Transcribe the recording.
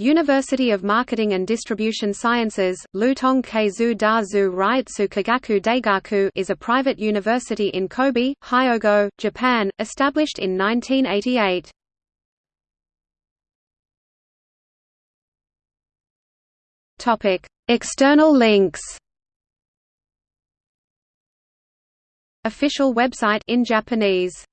University of Marketing and Distribution Sciences, Lutong Keizu Da Zu Kagaku Daigaku is a private university in Kobe, Hyogo, Japan, established in 1988. External links Official website in Japanese